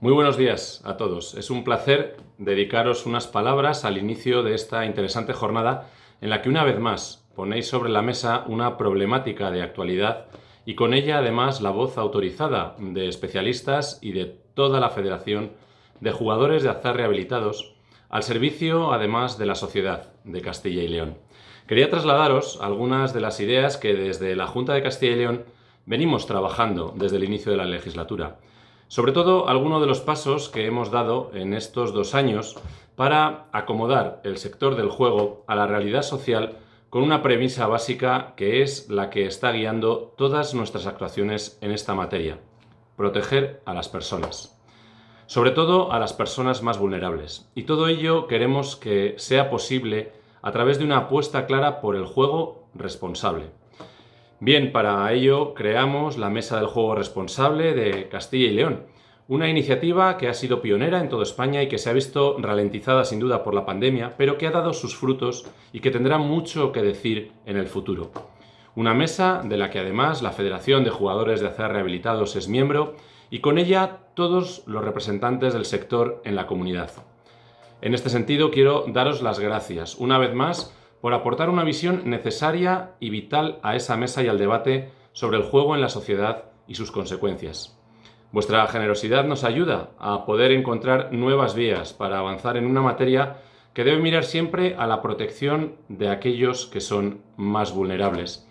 Muy buenos días a todos. Es un placer dedicaros unas palabras al inicio de esta interesante jornada en la que una vez más ponéis sobre la mesa una problemática de actualidad y con ella además la voz autorizada de especialistas y de toda la Federación de Jugadores de Azar Rehabilitados al servicio además de la sociedad de Castilla y León. Quería trasladaros algunas de las ideas que desde la Junta de Castilla y León venimos trabajando desde el inicio de la legislatura sobre todo, algunos de los pasos que hemos dado en estos dos años para acomodar el sector del juego a la realidad social con una premisa básica que es la que está guiando todas nuestras actuaciones en esta materia, proteger a las personas. Sobre todo a las personas más vulnerables. Y todo ello queremos que sea posible a través de una apuesta clara por el juego responsable. Bien, para ello creamos la Mesa del Juego Responsable de Castilla y León, una iniciativa que ha sido pionera en toda España y que se ha visto ralentizada sin duda por la pandemia, pero que ha dado sus frutos y que tendrá mucho que decir en el futuro. Una mesa de la que además la Federación de Jugadores de Azar Rehabilitados es miembro y con ella todos los representantes del sector en la comunidad. En este sentido quiero daros las gracias una vez más por aportar una visión necesaria y vital a esa mesa y al debate sobre el juego en la sociedad y sus consecuencias. Vuestra generosidad nos ayuda a poder encontrar nuevas vías para avanzar en una materia que debe mirar siempre a la protección de aquellos que son más vulnerables.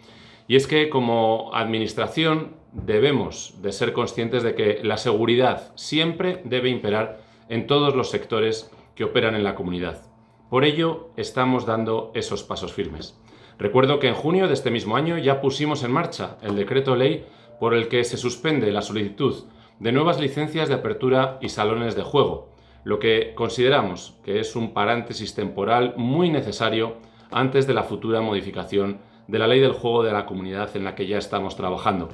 Y es que como administración debemos de ser conscientes de que la seguridad siempre debe imperar en todos los sectores que operan en la comunidad. Por ello, estamos dando esos pasos firmes. Recuerdo que en junio de este mismo año ya pusimos en marcha el decreto ley por el que se suspende la solicitud de nuevas licencias de apertura y salones de juego, lo que consideramos que es un paréntesis temporal muy necesario antes de la futura modificación de la ley del juego de la comunidad en la que ya estamos trabajando.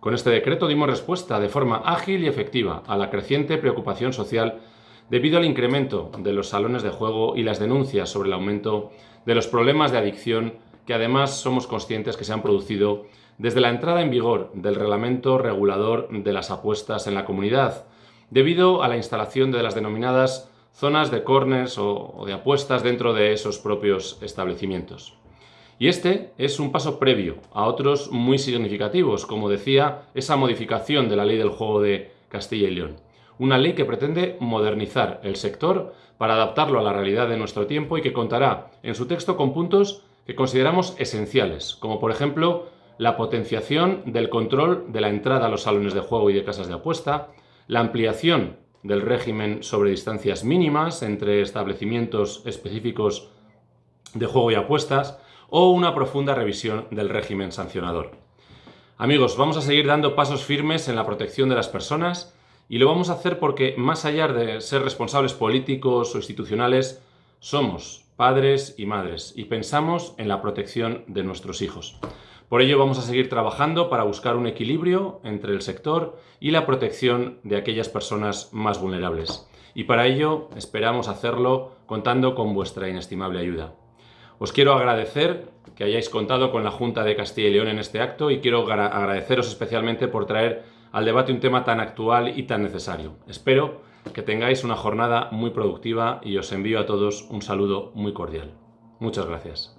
Con este decreto dimos respuesta de forma ágil y efectiva a la creciente preocupación social debido al incremento de los salones de juego y las denuncias sobre el aumento de los problemas de adicción que además somos conscientes que se han producido desde la entrada en vigor del reglamento regulador de las apuestas en la comunidad, debido a la instalación de las denominadas zonas de corners o, de apuestas dentro de esos propios establecimientos. Y este es un paso previo a otros muy significativos, como decía, esa modificación de la ley del juego de Castilla y León una ley que pretende modernizar el sector para adaptarlo a la realidad de nuestro tiempo y que contará en su texto con puntos que consideramos esenciales, como por ejemplo la potenciación del control de la entrada a los salones de juego y de casas de apuesta, la ampliación del régimen sobre distancias mínimas entre establecimientos específicos de juego y apuestas o una profunda revisión del régimen sancionador. Amigos, vamos a seguir dando pasos firmes en la protección de las personas y lo vamos a hacer porque, más allá de ser responsables políticos o institucionales, somos padres y madres y pensamos en la protección de nuestros hijos. Por ello vamos a seguir trabajando para buscar un equilibrio entre el sector y la protección de aquellas personas más vulnerables. Y para ello esperamos hacerlo contando con vuestra inestimable ayuda. Os quiero agradecer que hayáis contado con la Junta de Castilla y León en este acto y quiero agradeceros especialmente por traer al debate un tema tan actual y tan necesario. Espero que tengáis una jornada muy productiva y os envío a todos un saludo muy cordial. Muchas gracias.